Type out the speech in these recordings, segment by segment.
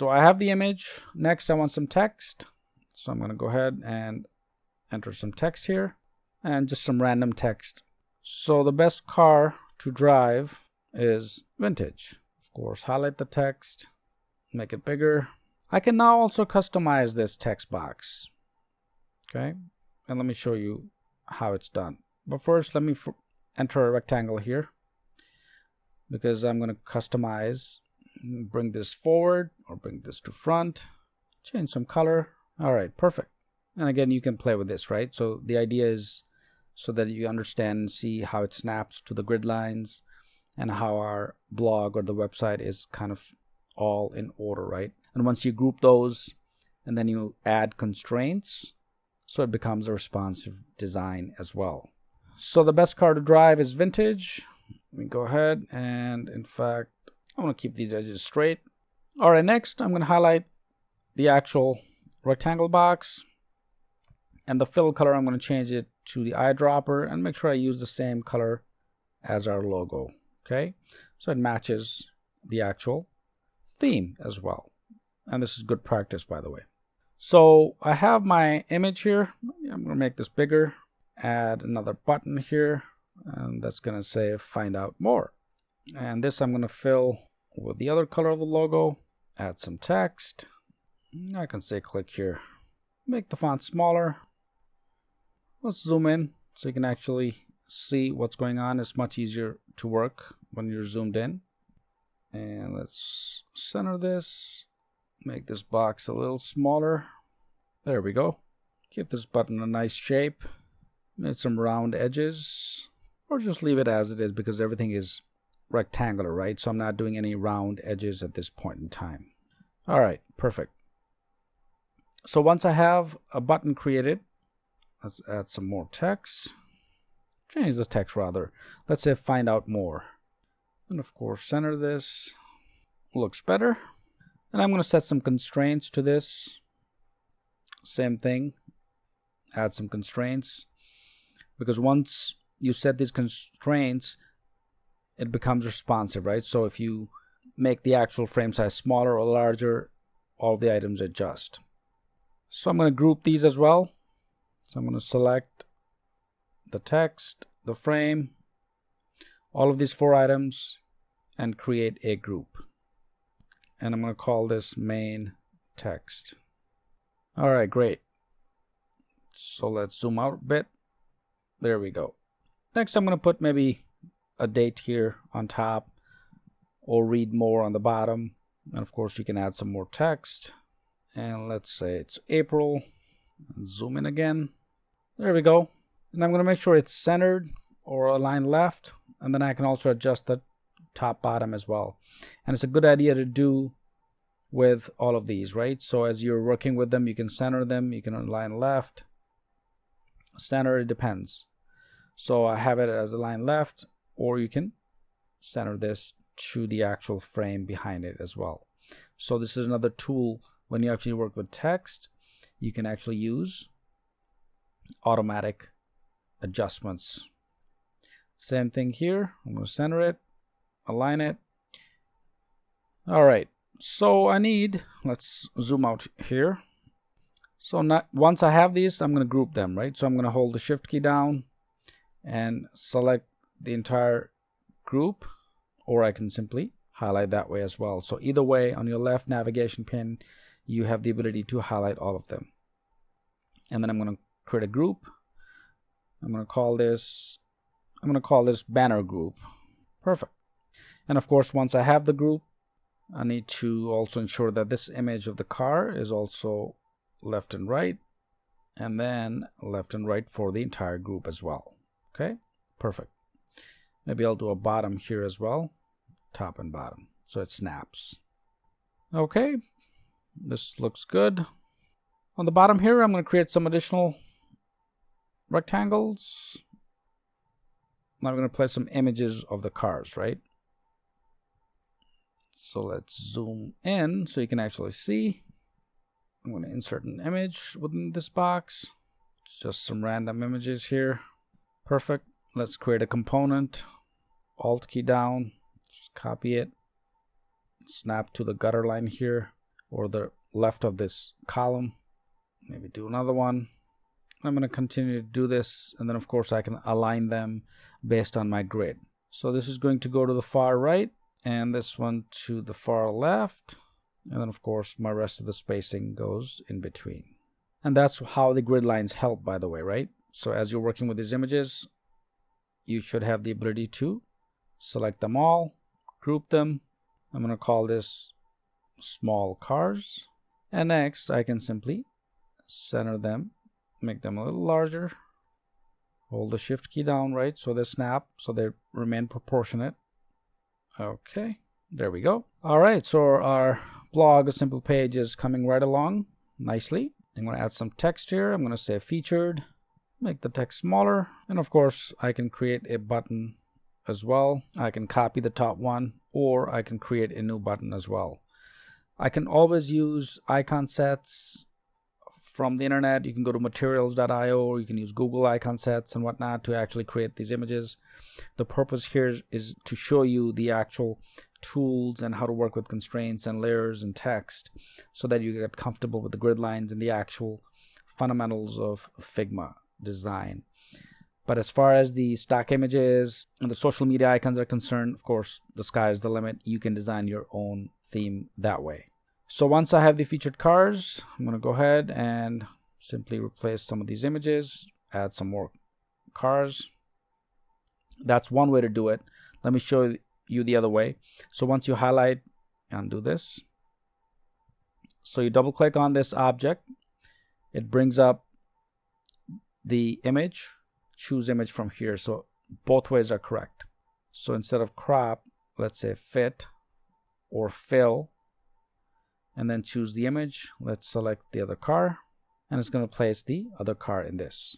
so I have the image. Next, I want some text. So I'm going to go ahead and enter some text here and just some random text. So the best car to drive is vintage. Of course, highlight the text, make it bigger. I can now also customize this text box. Okay, and let me show you how it's done. But first, let me enter a rectangle here because I'm going to customize bring this forward or bring this to front. Change some color. All right perfect. And again you can play with this right? So the idea is so that you understand and see how it snaps to the grid lines and how our blog or the website is kind of all in order right? And once you group those and then you add constraints so it becomes a responsive design as well. So the best car to drive is vintage. Let me go ahead and in fact I want to keep these edges straight. All right, next I'm going to highlight the actual rectangle box and the fill color I'm going to change it to the eyedropper and make sure I use the same color as our logo. Okay, so it matches the actual theme as well. And this is good practice, by the way. So I have my image here. I'm going to make this bigger, add another button here, and that's going to say find out more. And this I'm going to fill with the other color of the logo, add some text. I can say click here. Make the font smaller. Let's zoom in so you can actually see what's going on. It's much easier to work when you're zoomed in. And let's center this. Make this box a little smaller. There we go. Give this button a nice shape. Make some round edges. Or just leave it as it is because everything is rectangular, right? So I'm not doing any round edges at this point in time. All right, perfect. So once I have a button created, let's add some more text. Change the text rather. Let's say find out more. And of course, center this. Looks better. And I'm going to set some constraints to this. Same thing. Add some constraints. Because once you set these constraints, it becomes responsive, right? So if you make the actual frame size smaller or larger, all the items adjust. So I'm going to group these as well. So I'm going to select the text, the frame, all of these four items, and create a group. And I'm going to call this main text. All right, great. So let's zoom out a bit. There we go. Next, I'm going to put maybe a date here on top. Or read more on the bottom. And of course you can add some more text. And let's say it's April. And zoom in again. There we go. And I'm going to make sure it's centered or aligned left. And then I can also adjust the top bottom as well. And it's a good idea to do with all of these right? So as you're working with them you can center them. You can align left. Center it depends. So I have it as align left or you can center this to the actual frame behind it as well. So this is another tool when you actually work with text, you can actually use automatic adjustments. Same thing here. I'm going to center it, align it. All right. So I need, let's zoom out here. So not, once I have these, I'm going to group them, right? So I'm going to hold the shift key down and select the entire group or I can simply highlight that way as well. So either way on your left navigation pane you have the ability to highlight all of them. And then I'm going to create a group. I'm going to call this I'm going to call this banner group. Perfect. And of course once I have the group I need to also ensure that this image of the car is also left and right and then left and right for the entire group as well. Okay, perfect. Maybe I'll do a bottom here as well. Top and bottom. So it snaps. Okay. This looks good. On the bottom here, I'm going to create some additional rectangles. Now I'm going to place some images of the cars, right? So let's zoom in so you can actually see. I'm going to insert an image within this box. Just some random images here. Perfect. Let's create a component. Alt key down. Just copy it. Snap to the gutter line here. or the left of this column. Maybe do another one. I'm going to continue to do this and then of course I can align them based on my grid. So this is going to go to the far right and this one to the far left and then of course my rest of the spacing goes in between. And that's how the grid lines help by the way, right? So as you're working with these images, you should have the ability to select them all, group them. I'm going to call this small cars. And next I can simply center them make them a little larger. Hold the shift key down right so they snap so they remain proportionate. Okay there we go. All right so our blog a simple page is coming right along nicely. I'm going to add some text here. I'm going to say featured make the text smaller. And of course i can create a button as well i can copy the top one or i can create a new button as well i can always use icon sets from the internet. You can go to materials.io or you can use Google icon sets and whatnot to actually create these images. The purpose here is to show you the actual tools and how to work with constraints and layers and text so that you get comfortable with the grid lines and the actual fundamentals of Figma design. But as far as the stock images and the social media icons are concerned, of course, the sky is the limit. You can design your own theme that way. So once I have the featured cars, I'm going to go ahead and simply replace some of these images, add some more cars. That's one way to do it. Let me show you the other way. So once you highlight and do this, so you double click on this object, it brings up the image, choose image from here. So both ways are correct. So instead of crop, let's say fit or fill, and then choose the image. Let's select the other car and it's going to place the other car in this.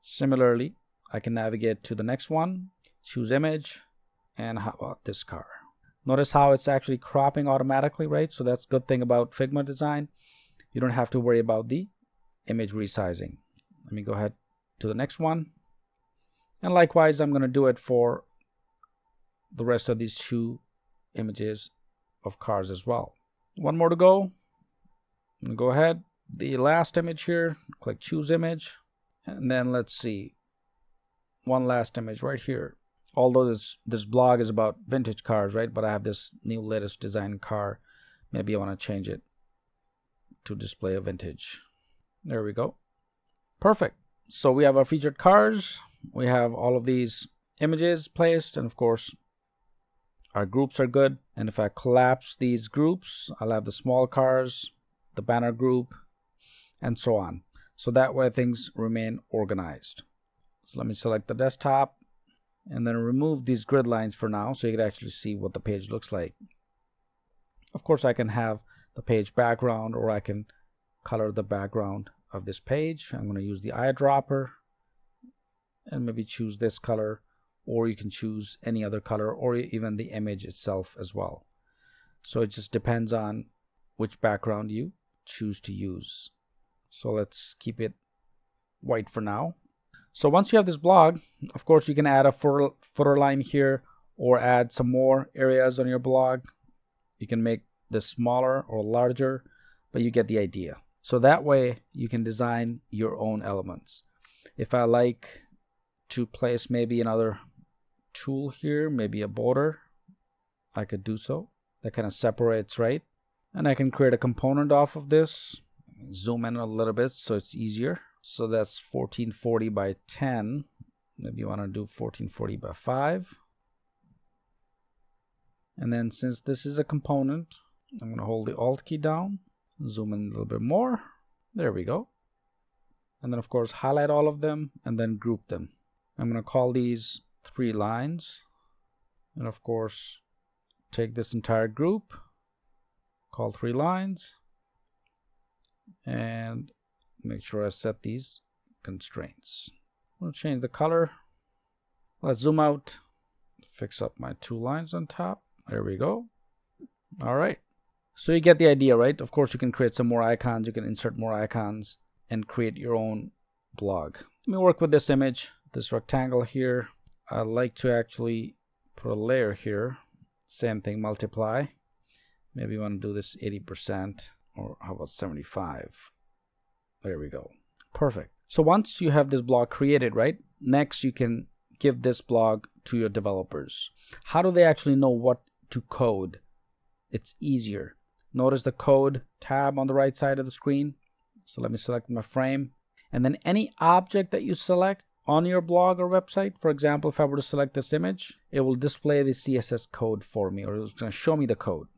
Similarly, I can navigate to the next one, choose image, and how about this car? Notice how it's actually cropping automatically, right? So that's good thing about Figma design. You don't have to worry about the image resizing. Let me go ahead to the next one. And likewise, I'm going to do it for the rest of these two images of cars as well one more to go. Gonna go ahead. The last image here, click choose image, and then let's see. One last image right here. Although this this blog is about vintage cars, right? But I have this new latest design car. Maybe I want to change it to display a vintage. There we go. Perfect. So we have our featured cars. We have all of these images placed, and of course our groups are good. And if I collapse these groups I'll have the small cars the banner group and so on. So that way things remain organized. So let me select the desktop and then remove these grid lines for now so you can actually see what the page looks like. Of course I can have the page background or I can color the background of this page I'm going to use the eyedropper and maybe choose this color or you can choose any other color or even the image itself as well. So it just depends on which background you choose to use. So let's keep it white for now. So once you have this blog, of course you can add a footer, footer line here or add some more areas on your blog. You can make this smaller or larger, but you get the idea. So that way you can design your own elements. If I like to place maybe another tool here, maybe a border, I could do so. That kind of separates, right? And I can create a component off of this. Zoom in a little bit so it's easier. So that's 1440 by 10. Maybe you want to do 1440 by 5. And then since this is a component, I'm going to hold the Alt key down, zoom in a little bit more. There we go. And then of course highlight all of them and then group them. I'm going to call these three lines. And of course take this entire group call three lines and make sure I set these constraints. To change the color? Let's zoom out. Fix up my two lines on top. There we go. All right so you get the idea right? Of course you can create some more icons. You can insert more icons and create your own blog. Let me work with this image this rectangle here. I like to actually put a layer here. Same thing multiply. Maybe you want to do this 80% or how about 75 there we go. Perfect. So once you have this blog created right next you can give this blog to your developers. How do they actually know what to code? It's easier notice the code tab on the right side of the screen. So let me select my frame. And then any object that you select on your blog or website for example if I were to select this image it will display the CSS code for me or it's going to show me the code.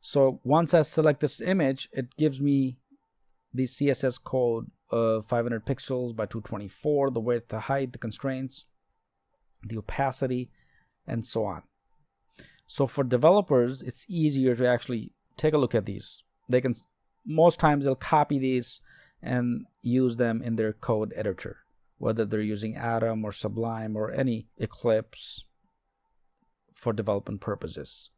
So once I select this image it gives me the CSS code of 500 pixels by 224 the width the height the constraints the opacity and so on so for developers it's easier to actually take a look at these they can most times they'll copy these and use them in their code editor whether they're using Atom or Sublime or any Eclipse for development purposes.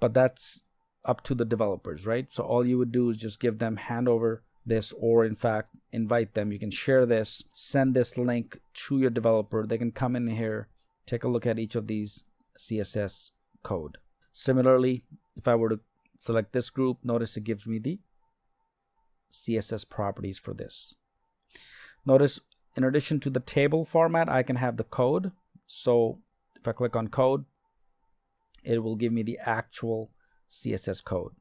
But that's up to the developers, right? So all you would do is just give them hand over this or in fact invite them. You can share this, send this link to your developer. They can come in here, take a look at each of these CSS code. Similarly, if I were to select this group, notice it gives me the CSS properties for this. Notice in addition to the table format, I can have the code. So if I click on code, it will give me the actual CSS code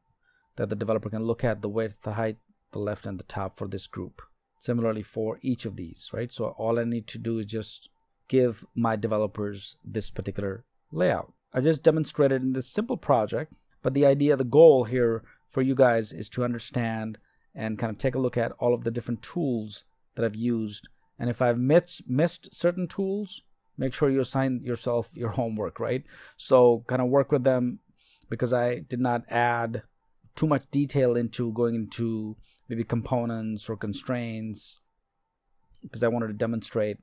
that the developer can look at the width, the height, the left and the top for this group. Similarly for each of these, right? So all I need to do is just give my developers this particular layout. I just demonstrated in this simple project, but the idea, the goal here for you guys is to understand and kind of take a look at all of the different tools that I've used and if I've missed, missed certain tools, make sure you assign yourself your homework, right? So kind of work with them because I did not add too much detail into going into maybe components or constraints because I wanted to demonstrate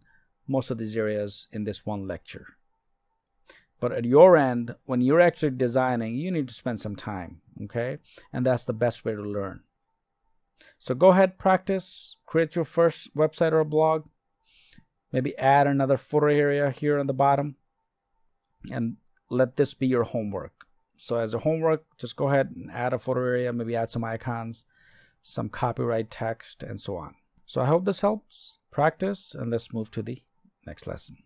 most of these areas in this one lecture. But at your end, when you're actually designing, you need to spend some time, okay? And that's the best way to learn. So go ahead, practice, create your first website or a blog. Maybe add another footer area here on the bottom and let this be your homework. So as a homework, just go ahead and add a footer area, maybe add some icons, some copyright text, and so on. So I hope this helps. Practice, and let's move to the next lesson.